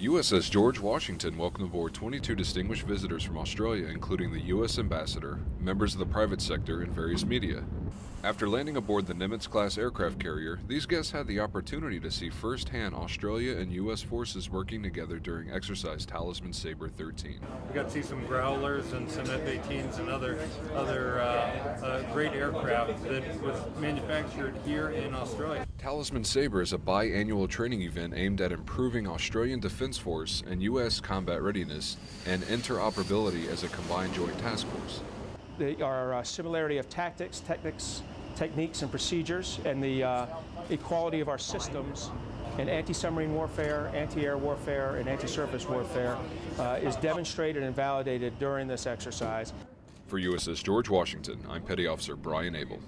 USS George Washington welcomed aboard 22 distinguished visitors from Australia, including the U.S. Ambassador, members of the private sector, and various media. After landing aboard the Nimitz class aircraft carrier, these guests had the opportunity to see firsthand Australia and U.S. forces working together during exercise Talisman Sabre 13. We got to see some growlers and some F-18s and other other uh, great aircraft that was manufactured here in Australia. Talisman Sabre is a biannual training event aimed at improving Australian Defence Force and U.S. combat readiness and interoperability as a combined joint task force. The, our uh, similarity of tactics, techniques, techniques and procedures, and the uh, equality of our systems in anti-submarine warfare, anti-air warfare, and anti-surface warfare uh, is demonstrated and validated during this exercise. For USS George Washington, I'm Petty Officer Brian Abel.